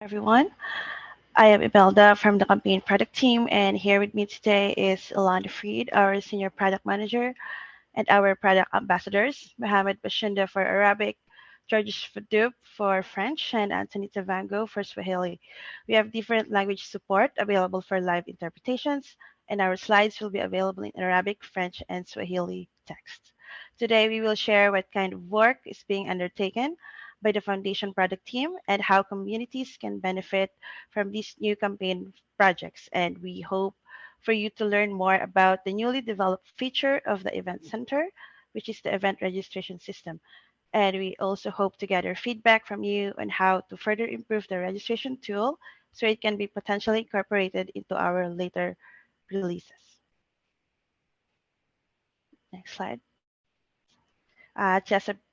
everyone. I am Imelda from the campaign product team, and here with me today is Ilana Freed, our senior product manager, and our product ambassadors, Mohamed Bachounda for Arabic, Georges Fodouop for French, and Anthony Tavango for Swahili. We have different language support available for live interpretations, and our slides will be available in Arabic, French, and Swahili text. Today, we will share what kind of work is being undertaken by the Foundation product team and how communities can benefit from these new campaign projects. And we hope for you to learn more about the newly developed feature of the Event Center, which is the event registration system. And we also hope to gather feedback from you on how to further improve the registration tool so it can be potentially incorporated into our later releases. Next slide. Uh,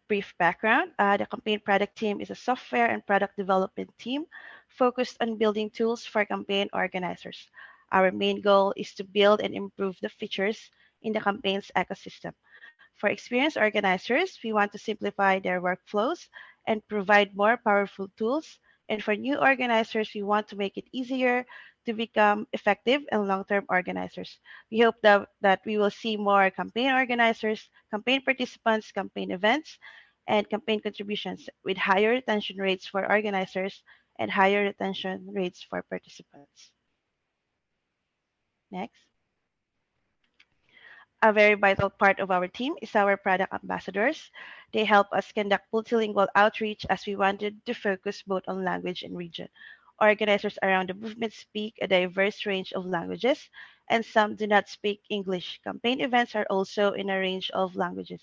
brief background. Uh, the campaign product team is a software and product development team focused on building tools for campaign organizers. Our main goal is to build and improve the features in the campaign's ecosystem. For experienced organizers, we want to simplify their workflows and provide more powerful tools. And for new organizers, we want to make it easier to become effective and long-term organizers. We hope that, that we will see more campaign organizers, campaign participants, campaign events, and campaign contributions with higher retention rates for organizers and higher retention rates for participants. Next. A very vital part of our team is our product ambassadors. They help us conduct multilingual outreach as we wanted to focus both on language and region. Organizers around the movement speak a diverse range of languages, and some do not speak English. Campaign events are also in a range of languages.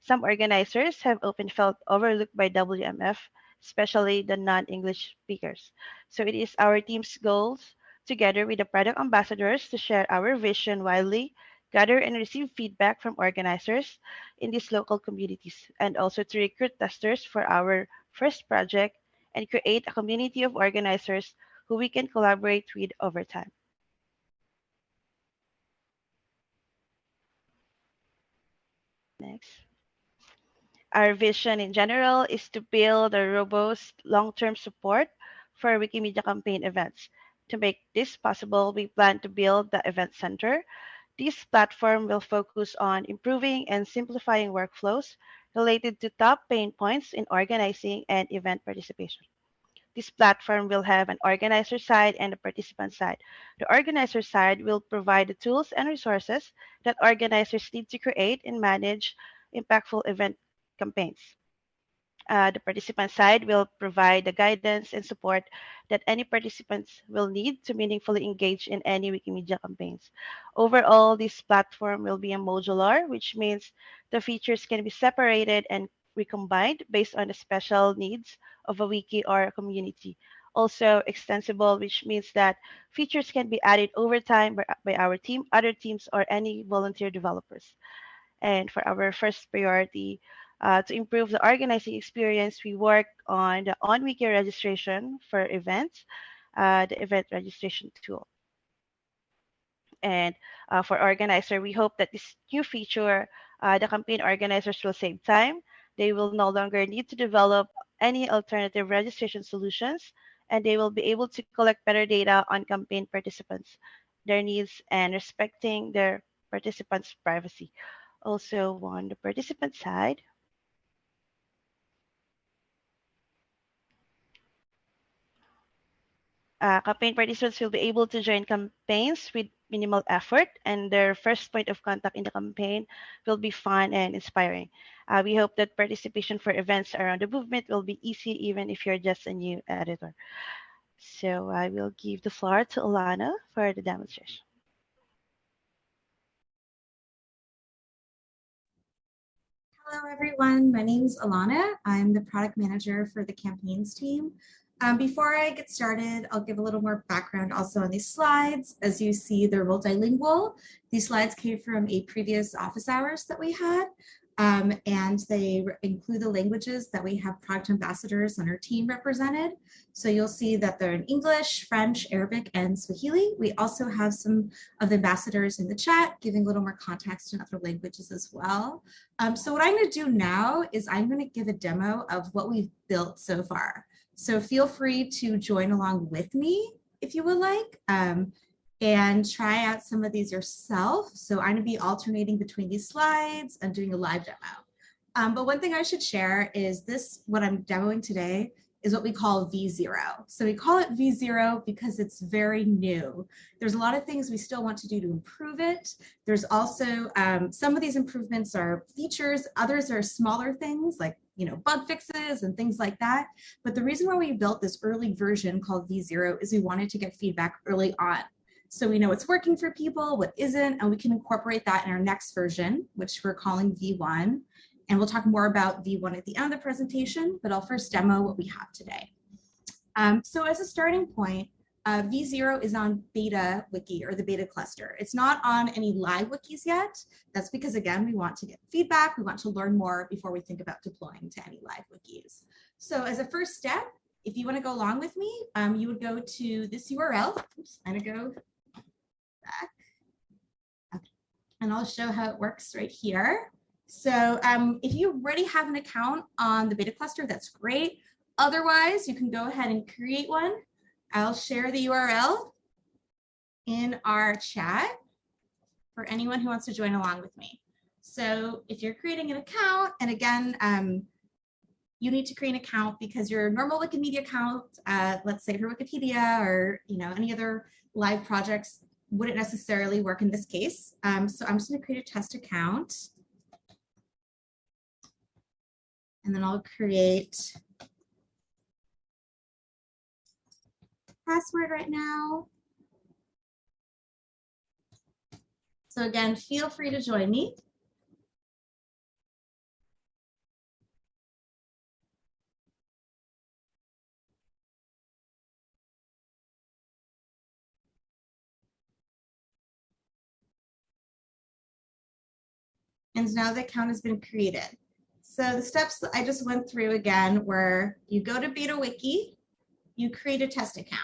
Some organizers have often felt overlooked by WMF, especially the non-English speakers. So it is our team's goals, together with the product ambassadors, to share our vision widely, gather and receive feedback from organizers in these local communities, and also to recruit testers for our first project and create a community of organizers who we can collaborate with over time. Next. Our vision in general is to build a robust long-term support for Wikimedia campaign events. To make this possible, we plan to build the Event Center. This platform will focus on improving and simplifying workflows related to top pain points in organizing and event participation. This platform will have an organizer side and a participant side. The organizer side will provide the tools and resources that organizers need to create and manage impactful event campaigns. Uh, the participant side will provide the guidance and support that any participants will need to meaningfully engage in any Wikimedia campaigns. Overall, this platform will be a modular, which means the features can be separated and recombined based on the special needs of a wiki or a community. Also extensible, which means that features can be added over time by, by our team, other teams, or any volunteer developers. And for our first priority, uh, to improve the organizing experience, we work on the on-wiki registration for events, uh, the event registration tool. And uh, for organizer, we hope that this new feature, uh, the campaign organizers will save time. They will no longer need to develop any alternative registration solutions, and they will be able to collect better data on campaign participants, their needs, and respecting their participants' privacy. Also, on the participant side, uh, campaign participants will be able to join campaigns with minimal effort, and their first point of contact in the campaign will be fun and inspiring. Uh, we hope that participation for events around the movement will be easy, even if you're just a new editor. So I will give the floor to Alana for the demonstration. Hello, everyone. My name is Alana. I'm the product manager for the campaigns team. Um, before I get started, I'll give a little more background also on these slides. As you see, they're multilingual. These slides came from a previous office hours that we had, um, and they include the languages that we have product ambassadors on our team represented. So you'll see that they're in English, French, Arabic, and Swahili. We also have some of the ambassadors in the chat giving a little more context in other languages as well. Um, so what I'm gonna do now is I'm gonna give a demo of what we've built so far. So feel free to join along with me if you would like um, and try out some of these yourself. So I'm gonna be alternating between these slides and doing a live demo. Um, but one thing I should share is this, what I'm demoing today is what we call V0. So we call it V0 because it's very new. There's a lot of things we still want to do to improve it. There's also, um, some of these improvements are features, others are smaller things like you know, bug fixes and things like that. But the reason why we built this early version called V0 is we wanted to get feedback early on. So we know what's working for people, what isn't, and we can incorporate that in our next version, which we're calling V1. And we'll talk more about V1 at the end of the presentation, but I'll first demo what we have today. Um, so as a starting point, uh, V0 is on beta wiki or the beta cluster. It's not on any live wikis yet. That's because again, we want to get feedback. We want to learn more before we think about deploying to any live wikis. So as a first step, if you want to go along with me, um, you would go to this URL. Oops, I'm gonna go back. Okay. And I'll show how it works right here. So um, if you already have an account on the beta cluster, that's great. Otherwise, you can go ahead and create one. I'll share the URL in our chat for anyone who wants to join along with me. So if you're creating an account, and again, um, you need to create an account because your normal Wikimedia account, uh, let's say for Wikipedia or you know any other live projects, wouldn't necessarily work in this case. Um, so I'm just going to create a test account. And then I'll create password right now. So again, feel free to join me. And now the account has been created. So the steps that I just went through again were you go to BetaWiki, you create a test account.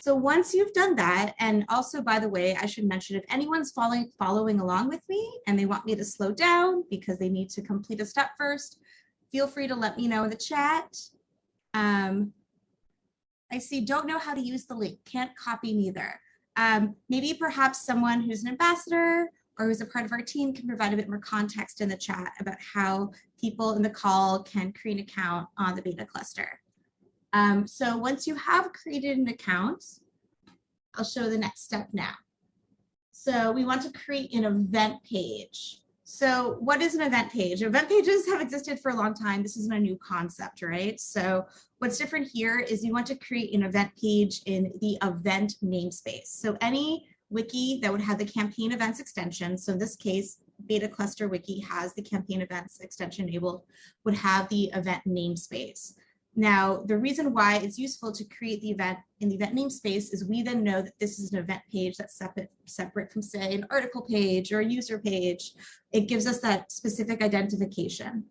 So once you've done that, and also by the way, I should mention if anyone's following, following along with me and they want me to slow down because they need to complete a step first, feel free to let me know in the chat. Um, I see don't know how to use the link, can't copy neither. Um, maybe perhaps someone who's an ambassador or who's a part of our team can provide a bit more context in the chat about how people in the call can create an account on the beta cluster. Um, so once you have created an account, I'll show the next step now. So we want to create an event page. So what is an event page? Event pages have existed for a long time. This isn't a new concept, right? So what's different here is you want to create an event page in the event namespace. So any wiki that would have the campaign events extension. So in this case, beta cluster wiki has the campaign events extension enabled, would have the event namespace. Now, the reason why it's useful to create the event in the event namespace is we then know that this is an event page that's separate, separate from say an article page or a user page. It gives us that specific identification.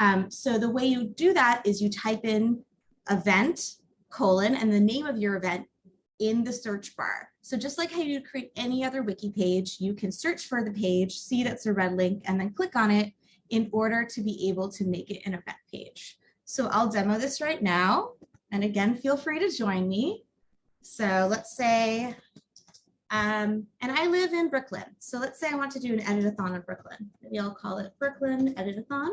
Um, so the way you do that is you type in event colon and the name of your event in the search bar. So just like how you create any other wiki page, you can search for the page, see that's a red link, and then click on it in order to be able to make it an event page. So I'll demo this right now. And again, feel free to join me. So let's say, um, and I live in Brooklyn. So let's say I want to do an editathon in Brooklyn. Maybe I'll call it Brooklyn Editathon.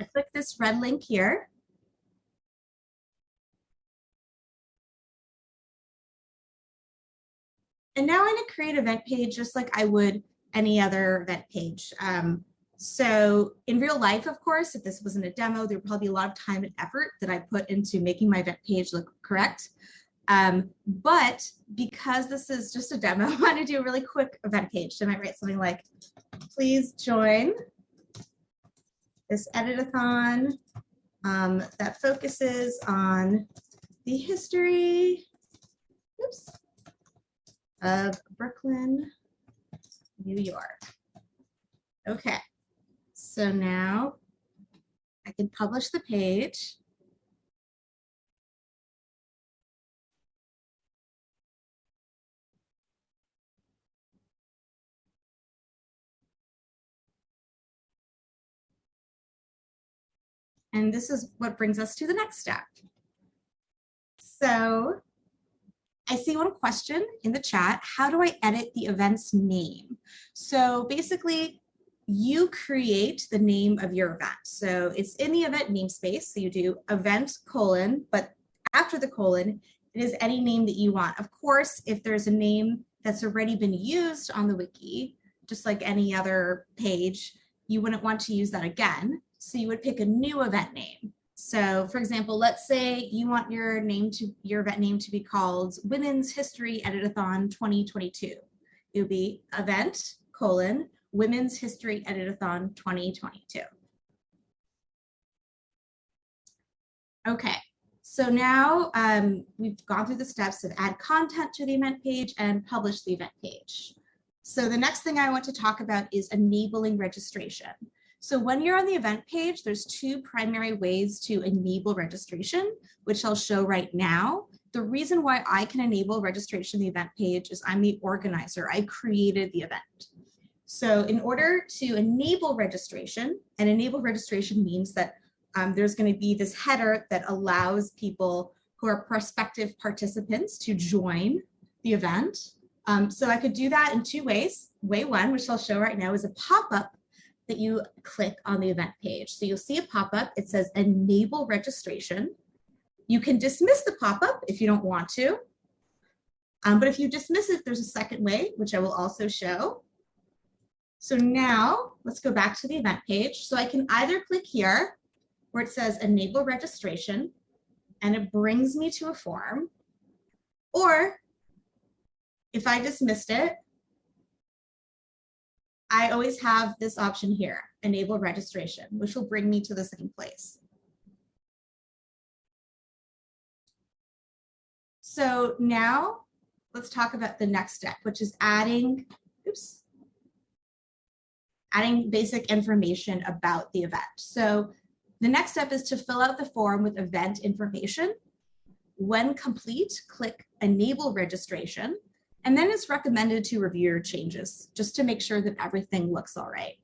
I click this red link here. And now I'm going to create event page just like I would any other event page. Um, so in real life, of course, if this wasn't a demo, there would probably be a lot of time and effort that I put into making my event page look correct. Um, but because this is just a demo, I want to do a really quick event page. So I might write something like, please join this editathon um, that focuses on the history oops, of Brooklyn, New York. Okay, so now I can publish the page. And this is what brings us to the next step. So I see one question in the chat. How do I edit the event's name? So basically, you create the name of your event. So it's in the event namespace. So you do event colon, but after the colon, it is any name that you want. Of course, if there's a name that's already been used on the wiki, just like any other page, you wouldn't want to use that again. So you would pick a new event name. So for example, let's say you want your name to your event name to be called Women's History Editathon 2022. It would be event colon Women's History Editathon 2022. Okay, so now um, we've gone through the steps of add content to the event page and publish the event page. So the next thing I want to talk about is enabling registration. So when you're on the event page, there's two primary ways to enable registration, which I'll show right now. The reason why I can enable registration on the event page is I'm the organizer. I created the event. So in order to enable registration, and enable registration means that um, there's going to be this header that allows people who are prospective participants to join the event. Um, so I could do that in two ways. Way one, which I'll show right now, is a pop-up that you click on the event page. So you'll see a pop-up, it says enable registration. You can dismiss the pop-up if you don't want to. Um, but if you dismiss it, there's a second way, which I will also show. So now let's go back to the event page. So I can either click here where it says enable registration and it brings me to a form, or if I dismissed it, I always have this option here, enable registration, which will bring me to the same place. So now let's talk about the next step, which is adding, oops, adding basic information about the event. So the next step is to fill out the form with event information. When complete, click enable registration and then it's recommended to review your changes just to make sure that everything looks all right.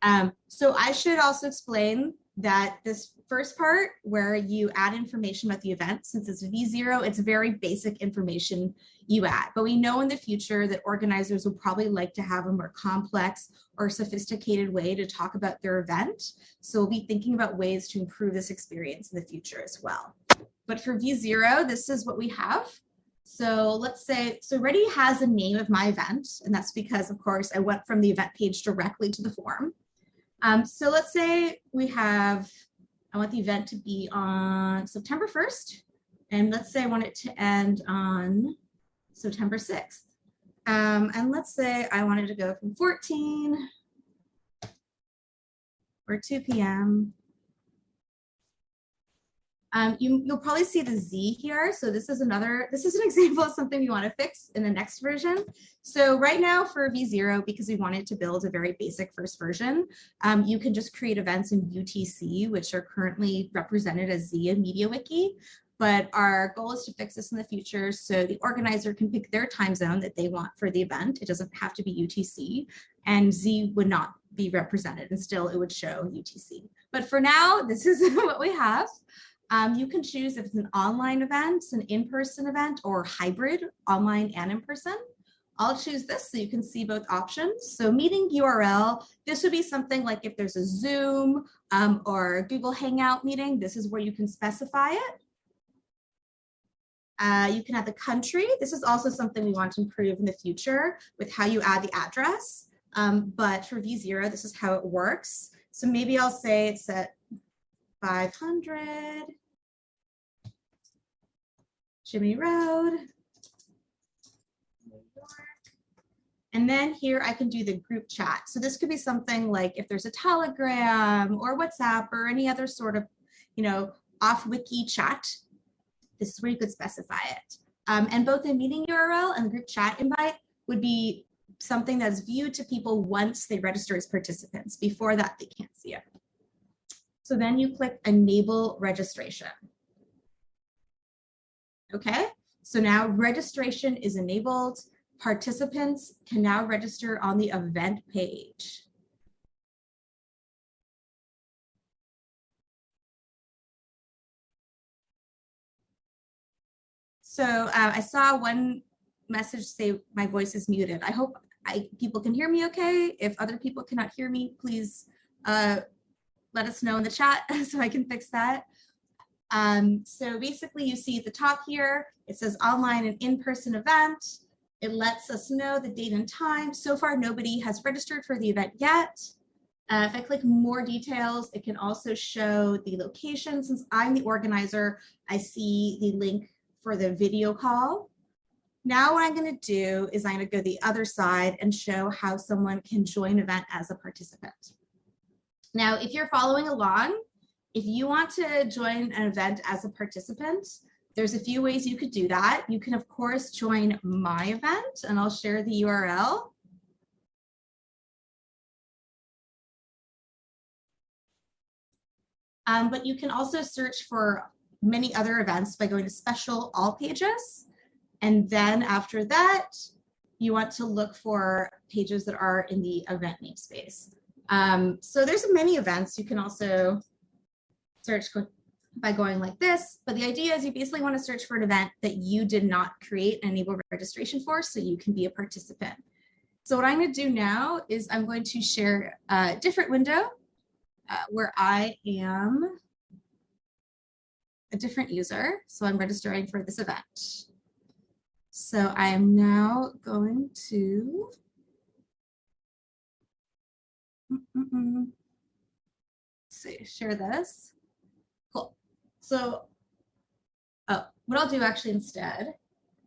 Um, so I should also explain that this first part where you add information about the event, since it's V0, it's very basic information you add. But we know in the future that organizers will probably like to have a more complex or sophisticated way to talk about their event. So we'll be thinking about ways to improve this experience in the future as well. But for V0, this is what we have. So let's say, so Ready has a name of my event, and that's because, of course, I went from the event page directly to the form. Um, so let's say we have, I want the event to be on September 1st, and let's say I want it to end on September 6th. Um, and let's say I wanted to go from 14 or 2 p.m. Um, you, you'll probably see the Z here. So this is another, this is an example of something we want to fix in the next version. So right now for V0, because we wanted to build a very basic first version, um, you can just create events in UTC, which are currently represented as Z in MediaWiki. But our goal is to fix this in the future so the organizer can pick their time zone that they want for the event. It doesn't have to be UTC and Z would not be represented and still it would show UTC. But for now, this is what we have. Um, you can choose if it's an online event, an in-person event, or hybrid, online and in-person. I'll choose this so you can see both options. So meeting URL, this would be something like if there's a Zoom um, or Google Hangout meeting, this is where you can specify it. Uh, you can add the country. This is also something we want to improve in the future with how you add the address. Um, but for V0, this is how it works. So maybe I'll say it's at 500 Jimmy Road. And then here I can do the group chat. So this could be something like if there's a Telegram or WhatsApp or any other sort of, you know, off wiki chat, this is where you could specify it. Um, and both the meeting URL and the group chat invite would be something that's viewed to people once they register as participants. Before that, they can't see it. So then you click enable registration. Okay, so now registration is enabled. Participants can now register on the event page. So uh, I saw one message say my voice is muted. I hope I, people can hear me okay. If other people cannot hear me, please uh, let us know in the chat so I can fix that. Um, so basically you see at the top here, it says online and in-person event. It lets us know the date and time. So far, nobody has registered for the event yet. Uh, if I click more details, it can also show the location. Since I'm the organizer, I see the link for the video call. Now what I'm going to do is I'm going to go the other side and show how someone can join event as a participant. Now, if you're following along, if you want to join an event as a participant, there's a few ways you could do that. You can, of course, join my event, and I'll share the URL. Um, but you can also search for many other events by going to special all pages. And then after that, you want to look for pages that are in the event namespace. Um, so there's many events. You can also search by going like this, but the idea is you basically want to search for an event that you did not create and enable registration for so you can be a participant. So what I'm going to do now is I'm going to share a different window uh, where I am a different user. So I'm registering for this event. So I am now going to -mm. see, share this. Cool. So oh, what I'll do actually instead,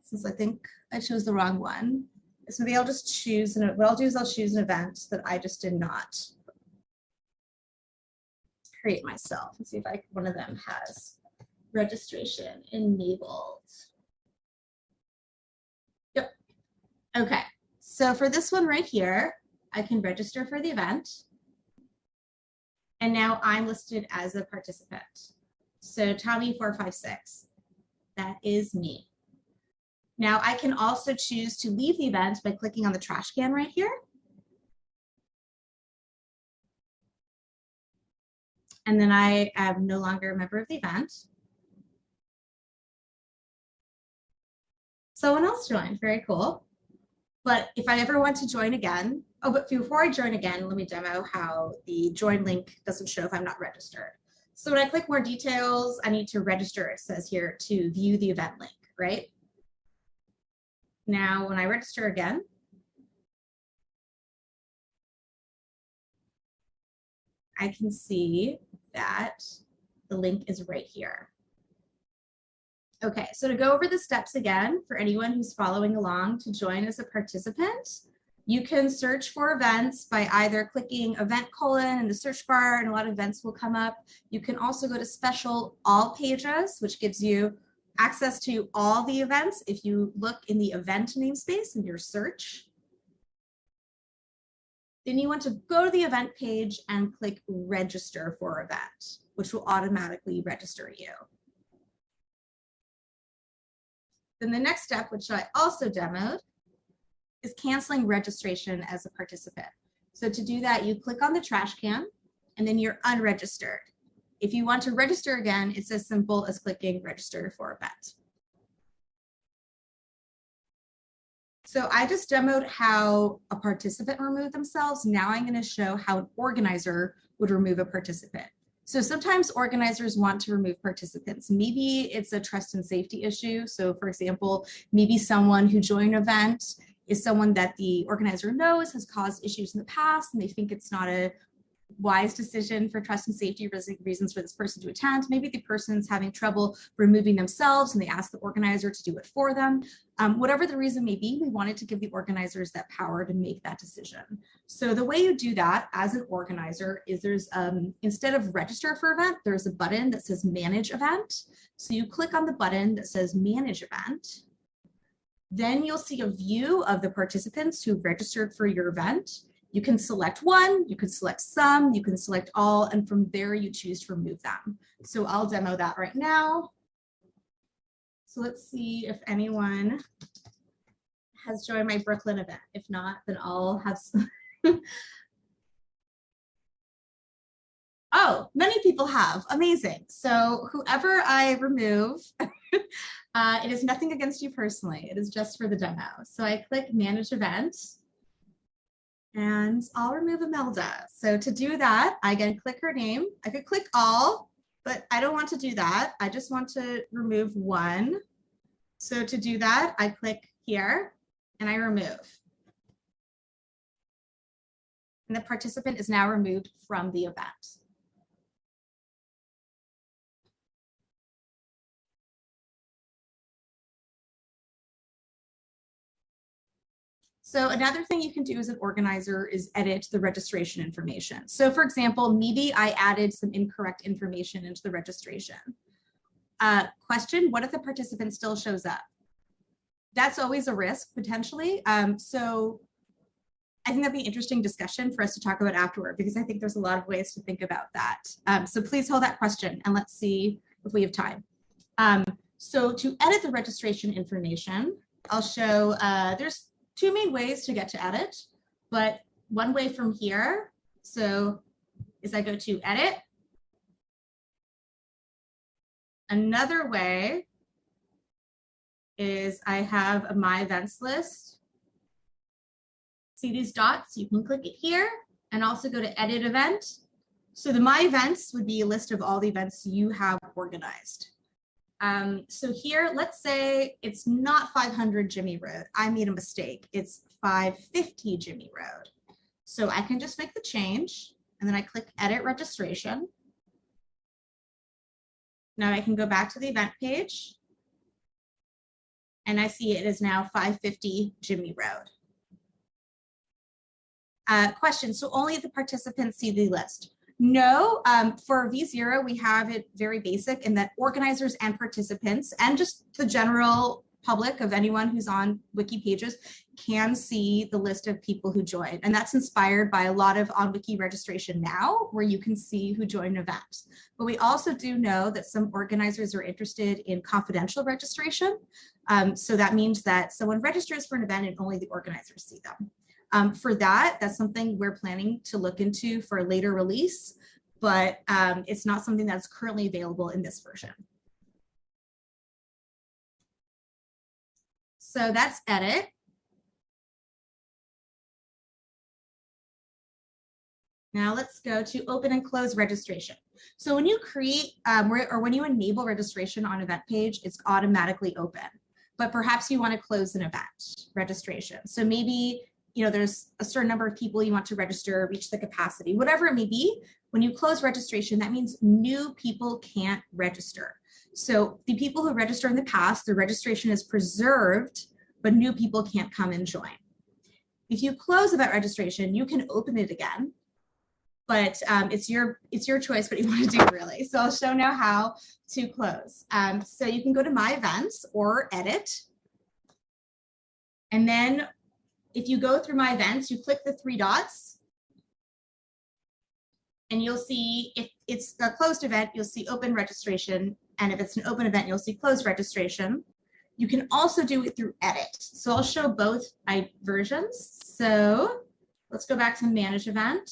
since I think I chose the wrong one, is maybe I'll just choose, and what I'll do is I'll choose an event that I just did not create myself and see if I, one of them has registration enabled. Yep. Okay. So for this one right here, I can register for the event. And now I'm listed as a participant. So Tommy456, that is me. Now I can also choose to leave the event by clicking on the trash can right here. And then I am no longer a member of the event. Someone else joined, very cool. But if I ever want to join again, oh, but before I join again, let me demo how the join link doesn't show if I'm not registered. So when I click more details, I need to register, it says here, to view the event link, right? Now, when I register again, I can see that the link is right here. Okay, so to go over the steps again, for anyone who's following along to join as a participant, you can search for events by either clicking event colon in the search bar and a lot of events will come up. You can also go to special all pages, which gives you access to all the events if you look in the event namespace in your search. Then you want to go to the event page and click register for event, which will automatically register you. Then the next step, which I also demoed, is canceling registration as a participant. So to do that, you click on the trash can and then you're unregistered. If you want to register again, it's as simple as clicking register for event. So I just demoed how a participant removed themselves. Now I'm going to show how an organizer would remove a participant. So sometimes organizers want to remove participants. Maybe it's a trust and safety issue. So for example, maybe someone who joined an event is someone that the organizer knows has caused issues in the past and they think it's not a wise decision for trust and safety reasons for this person to attend. Maybe the person's having trouble removing themselves and they ask the organizer to do it for them. Um, whatever the reason may be, we wanted to give the organizers that power to make that decision. So the way you do that as an organizer is there's, um, instead of register for event, there's a button that says manage event. So you click on the button that says manage event then you'll see a view of the participants who registered for your event. You can select one, you can select some, you can select all, and from there you choose to remove them. So I'll demo that right now. So let's see if anyone has joined my Brooklyn event. If not, then I'll have oh, many people have. Amazing. So whoever I remove uh, it is nothing against you personally. It is just for the demo. So I click manage event and I'll remove Imelda. So to do that, I can click her name. I could click all, but I don't want to do that. I just want to remove one. So to do that, I click here and I remove. And the participant is now removed from the event. So another thing you can do as an organizer is edit the registration information. So for example, maybe I added some incorrect information into the registration. Uh, question, what if the participant still shows up? That's always a risk potentially. Um, so I think that'd be an interesting discussion for us to talk about afterward because I think there's a lot of ways to think about that. Um, so please hold that question and let's see if we have time. Um, so to edit the registration information, I'll show, uh, there's two main ways to get to edit, but one way from here, so is I go to edit. Another way is I have a my events list. See these dots? You can click it here and also go to edit event. So the my events would be a list of all the events you have organized. Um, so here, let's say it's not 500 Jimmy Road. I made a mistake. It's 550 Jimmy Road. So I can just make the change and then I click edit registration. Now I can go back to the event page and I see it is now 550 Jimmy Road. Uh, question, so only the participants see the list. No, um, for V0, we have it very basic in that organizers and participants and just the general public of anyone who's on wiki pages can see the list of people who joined. And that's inspired by a lot of on wiki registration now where you can see who joined events. But we also do know that some organizers are interested in confidential registration. Um, so that means that someone registers for an event and only the organizers see them. Um, for that, that's something we're planning to look into for a later release, but um, it's not something that's currently available in this version. So that's edit. Now let's go to open and close registration. So when you create um, or when you enable registration on event page, it's automatically open. But perhaps you want to close an event registration. So maybe you know, there's a certain number of people you want to register, reach the capacity, whatever it may be. When you close registration, that means new people can't register. So the people who register in the past, the registration is preserved, but new people can't come and join. If you close event registration, you can open it again, but um, it's your it's your choice what you want to do really. So I'll show now how to close. Um, so you can go to my events or edit. And then if you go through my events, you click the three dots and you'll see if it's a closed event, you'll see open registration. And if it's an open event, you'll see closed registration. You can also do it through edit. So I'll show both my versions. So let's go back to manage event.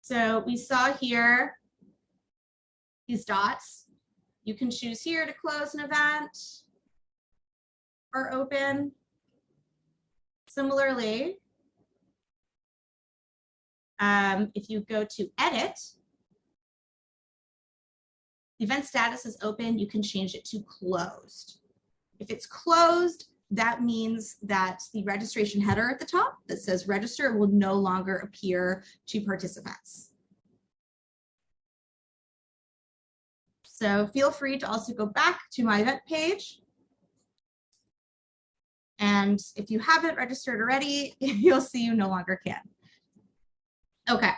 So we saw here these dots. You can choose here to close an event or open. Similarly, um, if you go to edit, event status is open, you can change it to closed. If it's closed, that means that the registration header at the top that says register will no longer appear to participants. So feel free to also go back to my event page and if you haven't registered already, you'll see you no longer can. Okay.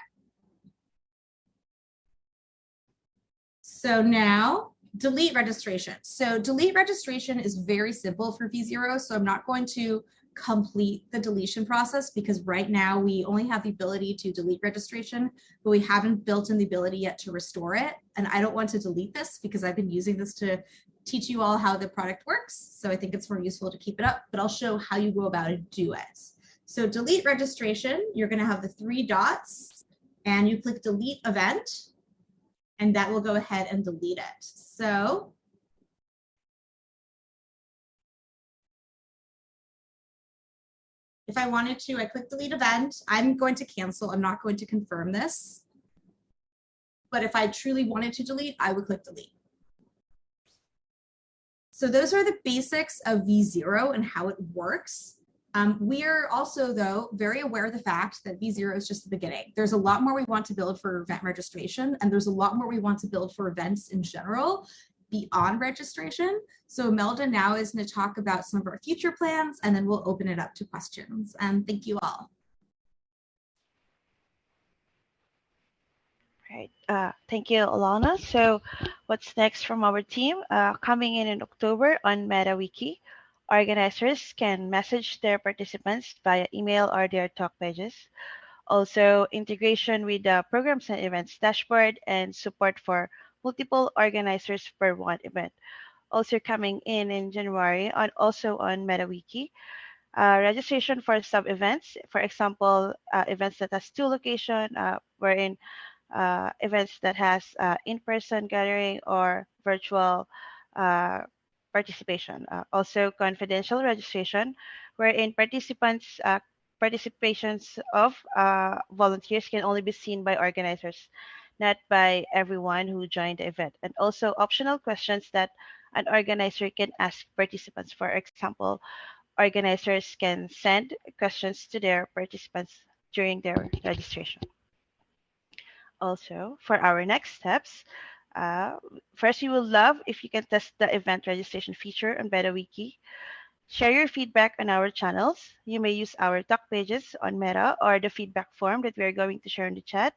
So now delete registration. So delete registration is very simple for V0. So I'm not going to complete the deletion process because right now we only have the ability to delete registration, but we haven't built in the ability yet to restore it. And I don't want to delete this because I've been using this to teach you all how the product works. So I think it's more useful to keep it up, but I'll show how you go about it, do it. So delete registration, you're gonna have the three dots and you click delete event and that will go ahead and delete it. So if I wanted to, I click delete event. I'm going to cancel. I'm not going to confirm this. But if I truly wanted to delete, I would click delete. So those are the basics of V0 and how it works. Um, we are also, though, very aware of the fact that V0 is just the beginning. There's a lot more we want to build for event registration, and there's a lot more we want to build for events in general beyond registration. So Melda now is going to talk about some of our future plans, and then we'll open it up to questions. And thank you all. Right. Uh, thank you, Alana. So what's next from our team? Uh, coming in in October on MetaWiki, organizers can message their participants via email or their talk pages. Also, integration with the programs and events dashboard and support for multiple organizers per one event. Also coming in in January on also on MetaWiki, uh, registration for sub events, for example, uh, events that has two location, uh, wherein uh, events that has uh, in-person gathering or virtual uh, participation. also confidential registration, wherein participants participations of volunteers can only be seen by organizers not by everyone who joined the event, and also optional questions that an organizer can ask participants. For example, organizers can send questions to their participants during their registration. Also, for our next steps, uh, first, we would love if you can test the event registration feature on MetaWiki. Share your feedback on our channels. You may use our talk pages on Meta or the feedback form that we are going to share in the chat.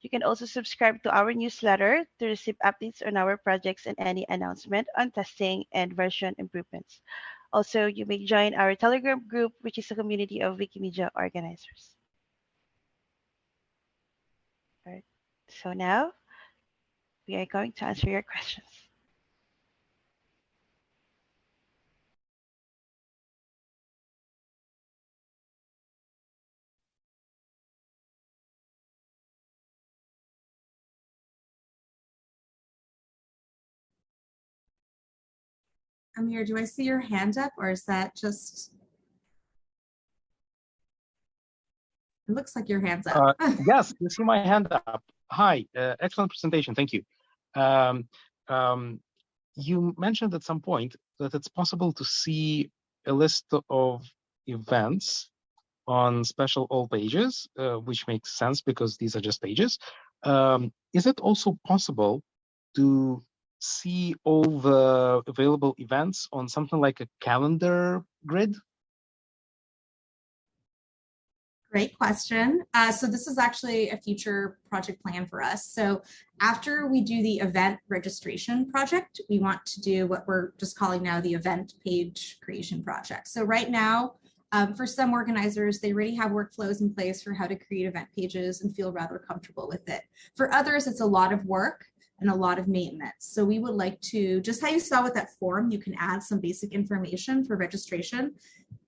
You can also subscribe to our newsletter to receive updates on our projects and any announcement on testing and version improvements. Also, you may join our Telegram group, which is a community of Wikimedia organizers. All right. So now we are going to answer your questions. Amir, do I see your hand up or is that just, it looks like your hand's up. Uh, yes, you see my hand up. Hi, uh, excellent presentation, thank you. Um, um, you mentioned at some point that it's possible to see a list of events on special all pages, uh, which makes sense because these are just pages. Um, is it also possible to see all the available events on something like a calendar grid? Great question. Uh, so this is actually a future project plan for us. So after we do the event registration project, we want to do what we're just calling now the event page creation project. So right now, um, for some organizers, they already have workflows in place for how to create event pages and feel rather comfortable with it. For others, it's a lot of work and a lot of maintenance. So we would like to, just how you saw with that form, you can add some basic information for registration.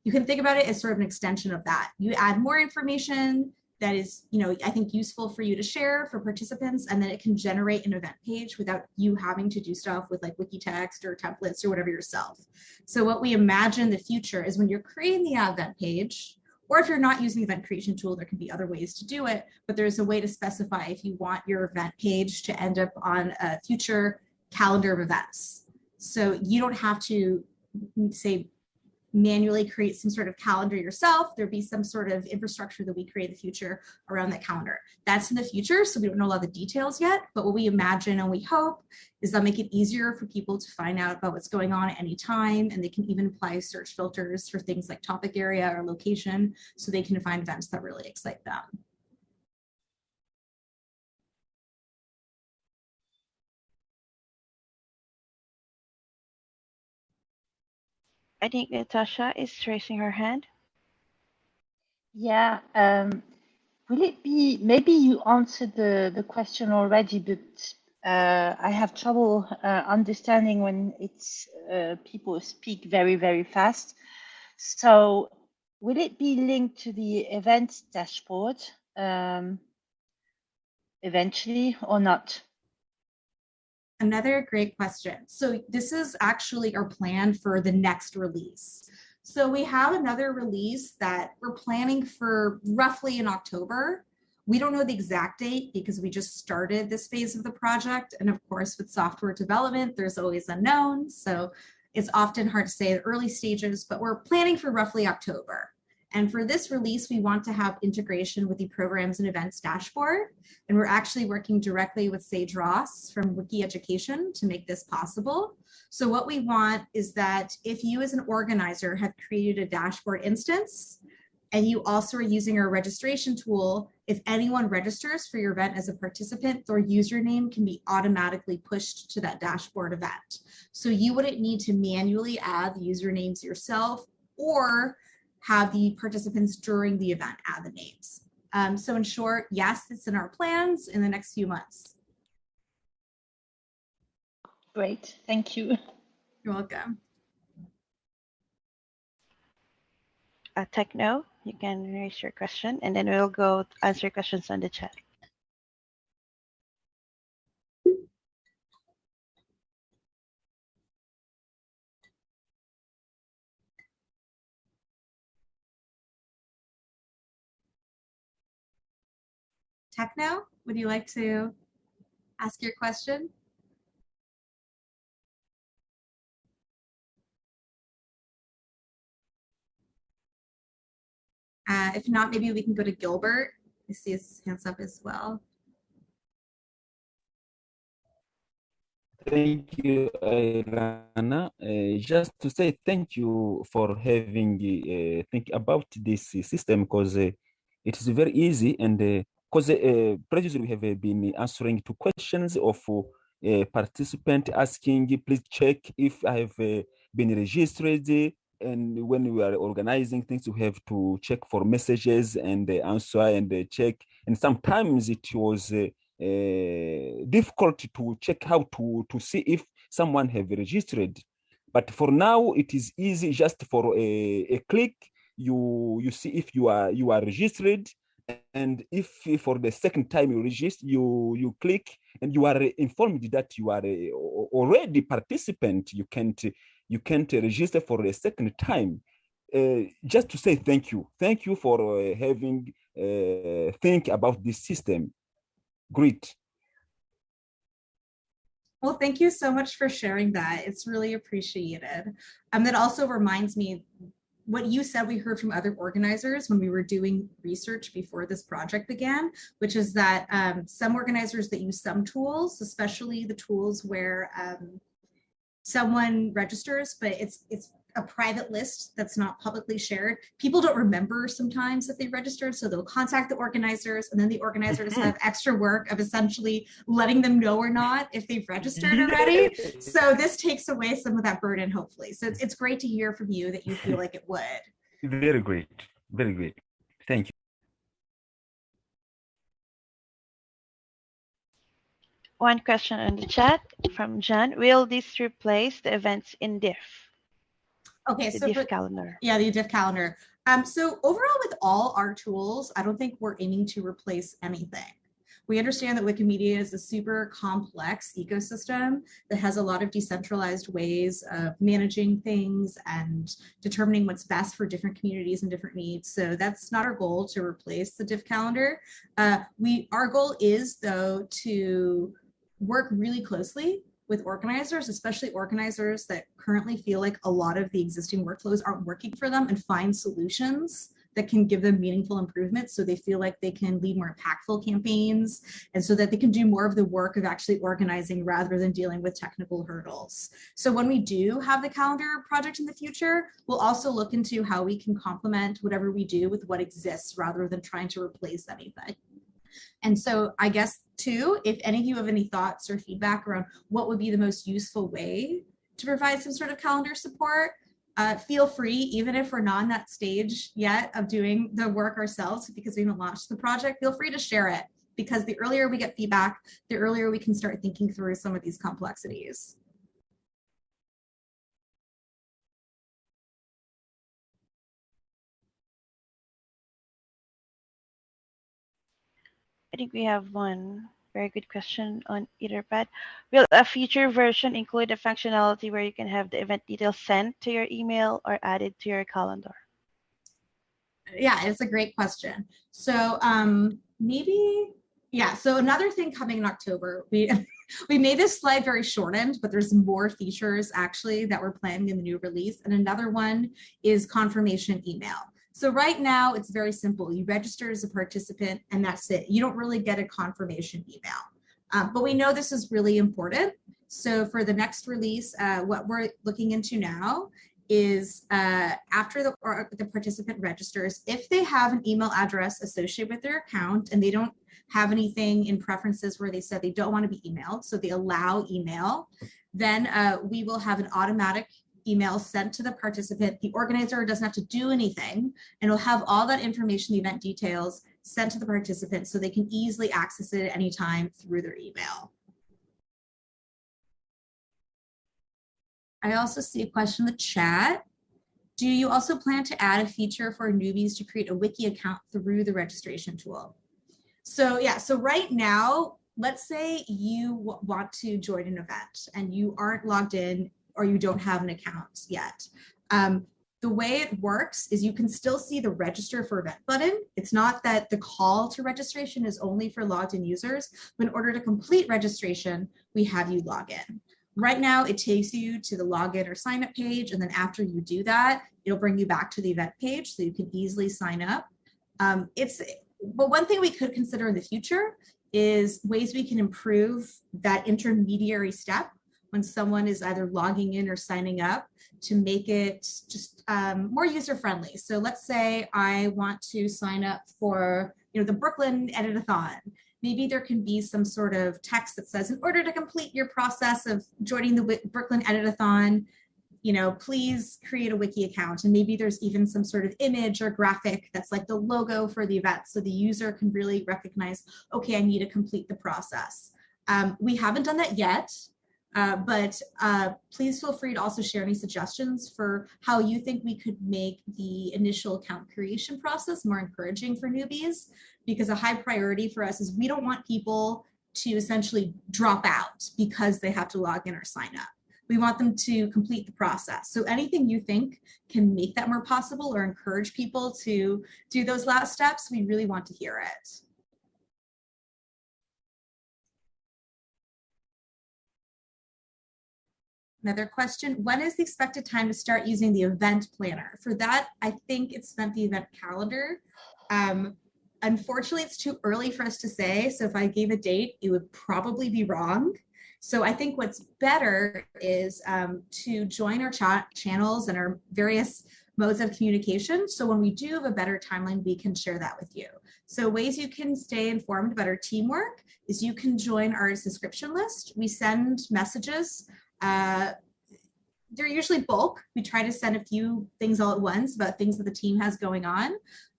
You can think about it as sort of an extension of that. You add more information that is, you know, I think useful for you to share for participants, and then it can generate an event page without you having to do stuff with like wiki text or templates or whatever yourself. So what we imagine the future is when you're creating the event page, or if you're not using event creation tool, there can be other ways to do it, but there's a way to specify if you want your event page to end up on a future calendar of events. So you don't have to say manually create some sort of calendar yourself. There'd be some sort of infrastructure that we create in the future around that calendar. That's in the future, so we don't know a lot of the details yet, but what we imagine and we hope is that make it easier for people to find out about what's going on at any time, and they can even apply search filters for things like topic area or location, so they can find events that really excite them. I think Natasha is raising her hand. Yeah. Um, will it be, maybe you answered the, the question already, but uh, I have trouble uh, understanding when it's uh, people speak very, very fast. So will it be linked to the events dashboard um, eventually or not? Another great question. So this is actually our plan for the next release. So we have another release that we're planning for roughly in October. We don't know the exact date because we just started this phase of the project. And of course, with software development, there's always unknowns. So it's often hard to say the early stages, but we're planning for roughly October. And for this release, we want to have integration with the programs and events dashboard. And we're actually working directly with Sage Ross from Wiki Education to make this possible. So what we want is that if you as an organizer have created a dashboard instance, and you also are using our registration tool, if anyone registers for your event as a participant, their username can be automatically pushed to that dashboard event. So you wouldn't need to manually add the usernames yourself or have the participants during the event add the names. Um, so in short, yes, it's in our plans in the next few months. Great, thank you. You're welcome. Uh, Techno, you can raise your question and then we'll go answer questions on the chat. Techno, would you like to ask your question? Uh, if not, maybe we can go to Gilbert. I see his hands up as well. Thank you, Irana. Uh, just to say thank you for having uh, think about this system because uh, it is very easy and because uh, previously we have uh, been answering to questions of uh, participant asking, please check if I have been registered and when we are organizing things we have to check for messages and answer and check. And sometimes it was difficult to check how to to see if someone have registered. But for now it is easy just for a, a click. You you see if you are you are registered and if for the second time you register you you click and you are informed that you are a, already participant you can't you can't register for a second time. Uh, just to say thank you. Thank you for uh, having uh, think about this system. Great. Well, thank you so much for sharing that. It's really appreciated. Um, that also reminds me what you said we heard from other organizers when we were doing research before this project began, which is that um, some organizers that use some tools, especially the tools where um, someone registers, but it's it's a private list that's not publicly shared. People don't remember sometimes that they registered, so they'll contact the organizers, and then the organizers Mhm. have extra work of essentially letting them know or not if they've registered already. So this takes away some of that burden, hopefully. So it's, it's great to hear from you that you feel like it would. Very great. Very great. Thank you. One question on the chat from John. Will this replace the events in diff, Okay, the so diff calendar? Yeah, the diff calendar. Um, so overall with all our tools, I don't think we're aiming to replace anything. We understand that Wikimedia is a super complex ecosystem that has a lot of decentralized ways of managing things and determining what's best for different communities and different needs. So that's not our goal to replace the diff calendar. Uh, we Our goal is though to work really closely with organizers, especially organizers that currently feel like a lot of the existing workflows aren't working for them and find solutions that can give them meaningful improvements so they feel like they can lead more impactful campaigns and so that they can do more of the work of actually organizing rather than dealing with technical hurdles. So when we do have the calendar project in the future, we'll also look into how we can complement whatever we do with what exists rather than trying to replace anything. And so I guess too, if any of you have any thoughts or feedback around what would be the most useful way to provide some sort of calendar support, uh, feel free, even if we're not in that stage yet of doing the work ourselves because we haven't launched the project, feel free to share it because the earlier we get feedback, the earlier we can start thinking through some of these complexities. I think we have one Very good question on Etherpad. Will a future version include a functionality where you can have the event details sent to your email or added to your calendar? Yeah, it's a great question. So um, maybe, yeah. So another thing coming in October, we we made this slide very shortened, but there's more features actually that we're planning in the new release. And another one is confirmation email. So right now it's very simple. You register as a participant and that's it. You don't really get a confirmation email. Um, but we know this is really important. So for the next release, uh, what we're looking into now is uh, after the, the participant registers, if they have an email address associated with their account and they don't have anything in preferences where they said they don't want to be emailed, so they allow email, then uh, we will have an automatic email sent to the participant. The organizer doesn't have to do anything and will have all that information, the event details sent to the participant so they can easily access it at any time through their email. I also see a question in the chat. Do you also plan to add a feature for newbies to create a wiki account through the registration tool? So yeah, so right now, let's say you want to join an event and you aren't logged in or you don't have an account yet. Um, the way it works is you can still see the register for event button. It's not that the call to registration is only for logged in users, but in order to complete registration, we have you log in. Right now, it takes you to the login or sign up page. And then after you do that, it'll bring you back to the event page so you can easily sign up. Um, it's, but one thing we could consider in the future is ways we can improve that intermediary step when someone is either logging in or signing up to make it just um, more user friendly. So let's say I want to sign up for you know the Brooklyn Edit-a-thon. Maybe there can be some sort of text that says, in order to complete your process of joining the Brooklyn Edit-a-thon, you know, please create a wiki account. And maybe there's even some sort of image or graphic that's like the logo for the event. So the user can really recognize, okay, I need to complete the process. Um, we haven't done that yet. Uh, but uh, please feel free to also share any suggestions for how you think we could make the initial account creation process more encouraging for newbies, because a high priority for us is we don't want people to essentially drop out because they have to log in or sign up. We want them to complete the process. So anything you think can make that more possible or encourage people to do those last steps, we really want to hear it. Another question, when is the expected time to start using the event planner? For that, I think it's meant the event calendar. Um, unfortunately, it's too early for us to say. So if I gave a date, it would probably be wrong. So I think what's better is um, to join our chat channels and our various modes of communication. So when we do have a better timeline, we can share that with you. So ways you can stay informed about our teamwork is you can join our subscription list. We send messages uh, they're usually bulk. We try to send a few things all at once about things that the team has going on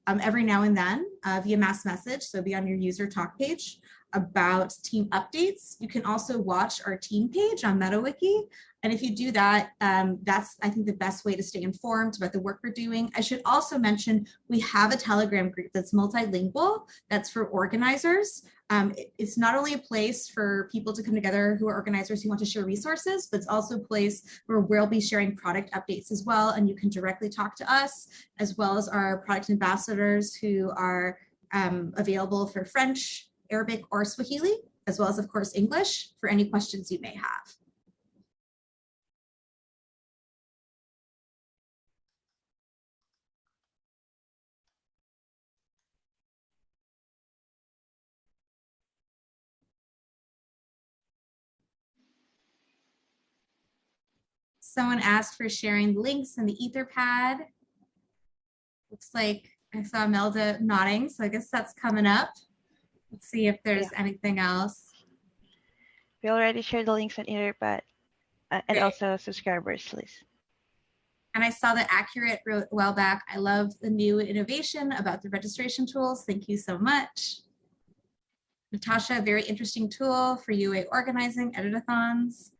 um, every now and then uh, via mass message. So be on your user talk page about team updates. You can also watch our team page on MetaWiki. And if you do that, um, that's, I think, the best way to stay informed about the work we're doing. I should also mention we have a Telegram group that's multilingual, that's for organizers. Um, it, it's not only a place for people to come together who are organizers who want to share resources, but it's also a place where we'll be sharing product updates as well. And you can directly talk to us, as well as our product ambassadors who are um, available for French, Arabic, or Swahili, as well as, of course, English for any questions you may have. Someone asked for sharing links in the Etherpad. Looks like I saw Melda nodding, so I guess that's coming up. Let's see if there's yeah. anything else. We already shared the links on Etherpad uh, and also subscribers list. And I saw that Accurate wrote a while back, I love the new innovation about the registration tools. Thank you so much. Natasha, very interesting tool for UA organizing editathons.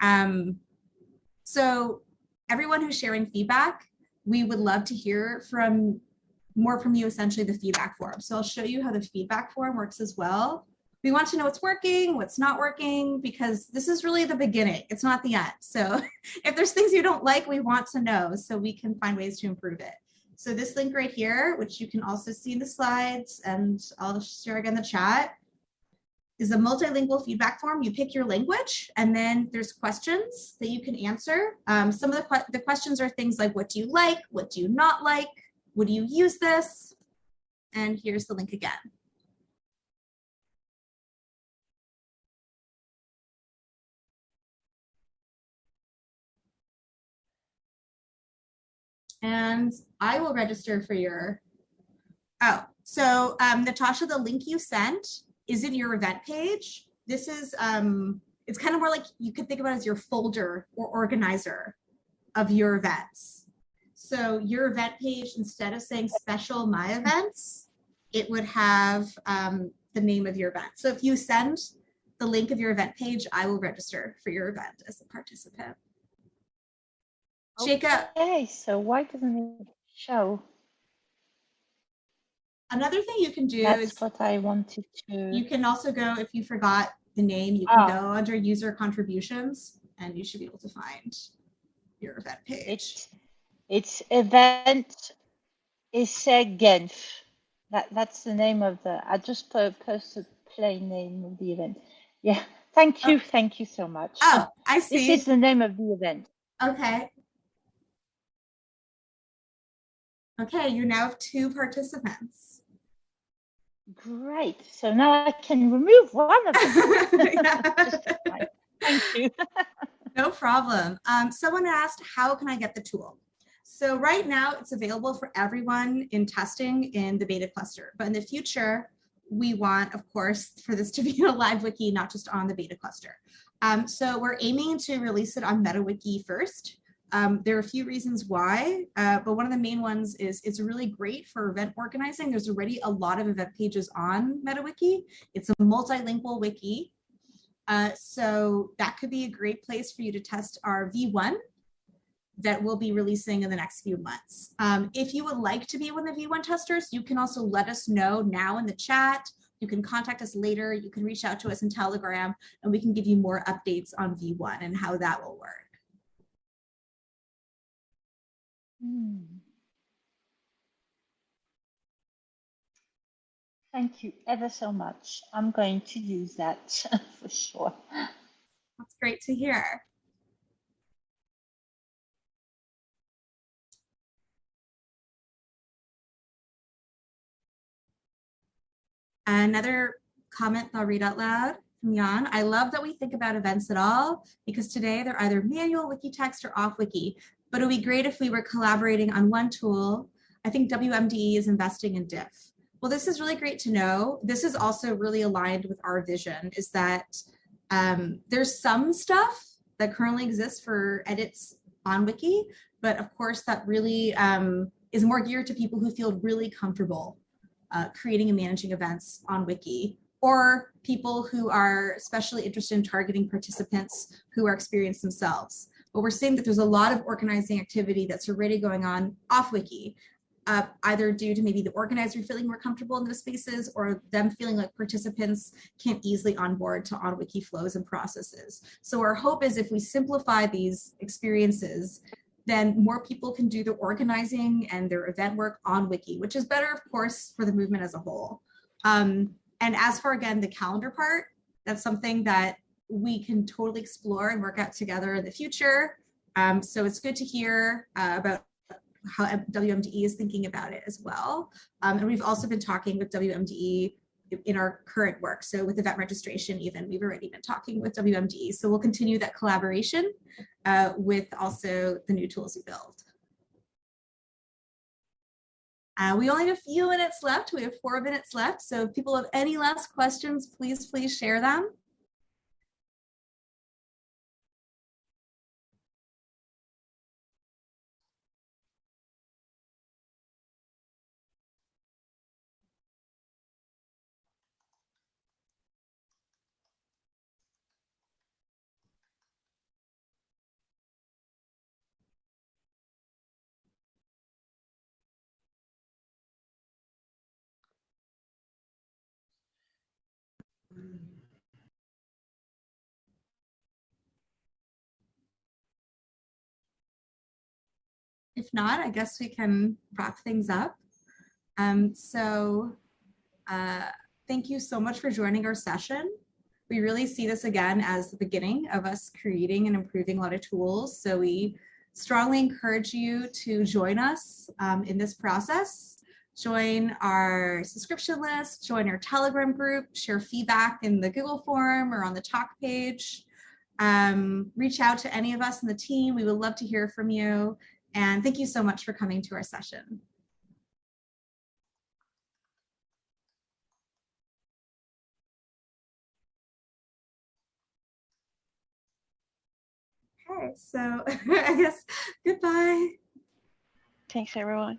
Um, so everyone who's sharing feedback, we would love to hear from more from you, essentially the feedback form. So I'll show you how the feedback form works as well. we want to know what's working, what's not working, because this is really the beginning. It's not the end. So if there's things you don't like, we want to know so we can find ways to improve it. So this link right here, which you can also see in the slides and I'll share again the chat, is a multilingual feedback form. You pick your language and then there's questions that you can answer. Um, some of the, que the questions are things like, what do you like? What do you not like? Would you use this? And here's the link again. and I will register for your, oh, so um, Natasha, the link you sent is in your event page. This is, um, it's kind of more like you could think about as your folder or organizer of your events. So your event page, instead of saying special my events, it would have um, the name of your event. So if you send the link of your event page, I will register for your event as a participant. Jacob, Okay, so why doesn't it show? another thing you can do That's is what I wanted to. you can also go, if you forgot the name, you can Ah. go under user contributions and you should be able to find your event page. It's event is uh, Genf. That that's the name of the. I just po- posted plain name of the event. Yeah. Thank you. Thank you so much. Oh, I see. this is the name of the event. Okay. Okay, you now have two participants. Great. So now I can remove one of them. Yeah. Just fine. Thank you. No problem. Um, someone asked, how can I get the tool? So right now it's available for everyone in testing in the beta cluster, but in the future, we want, of course, for this to be a live wiki, not just on the beta cluster. Um, so we're aiming to release it on MetaWiki first. Um, there are a few reasons why, uh, but one of the main ones is it's really great for event organizing. There's already a lot of event pages on MetaWiki. It's a multilingual wiki. Uh, so that could be a great place for you to test our V1 that we'll be releasing in the next few months. Um, if you would like to be one of the V1 testers, you can also let us know now in the chat. You can contact us later. You can reach out to us in Telegram and we can give you more updates on V1 and how that will work. Hmm. Thank you ever so much. I'm going to use that for sure. That's great to hear. Another comment I'll read out loud from Jan. I love that we think about events at all because today they're either manual wiki text or off wiki, but it would be great if we were collaborating on one tool. I think WMDE is investing in diff. Well, this is really great to know. This is also really aligned with our vision is that um, there's some stuff that currently exists for edits on Wiki, but of course that really um, is more geared to people who feel really comfortable uh, creating and managing events on Wiki, or people who are especially interested in targeting participants who are experienced themselves. But we're seeing that there's a lot of organizing activity that's already going on off Wiki, uh, either due to maybe the organizer feeling more comfortable in those spaces or them feeling like participants can't easily onboard to on wiki flows and processes. So our hope is if we simplify these experiences, then more people can do their organizing and their event work on wiki, which is better, of course, for the movement as a whole. Um, and as for, again, the calendar part, that's something that we can totally explore and work out together in the future. Um, so it's good to hear uh, about how WMDE is thinking about it as well. Um, and we've also been talking with WMDE in our current work. So with event registration, even we've already been talking with WMD. So we'll continue that collaboration uh, with also the new tools we build. Uh, we only have a few minutes left. We have four minutes left. So if people have any last questions, please, please share them. If not, I guess we can wrap things up. Um, so uh, thank you so much for joining our session. We really see this again as the beginning of us creating and improving a lot of tools. So we strongly encourage you to join us um, in this process. Join our subscription list, join our Telegram group, share feedback in the Google form or on the talk page. Um, reach out to any of us in the team. We would love to hear from you. And thank you so much for coming to our session. Okay, so I guess goodbye. Thanks, everyone.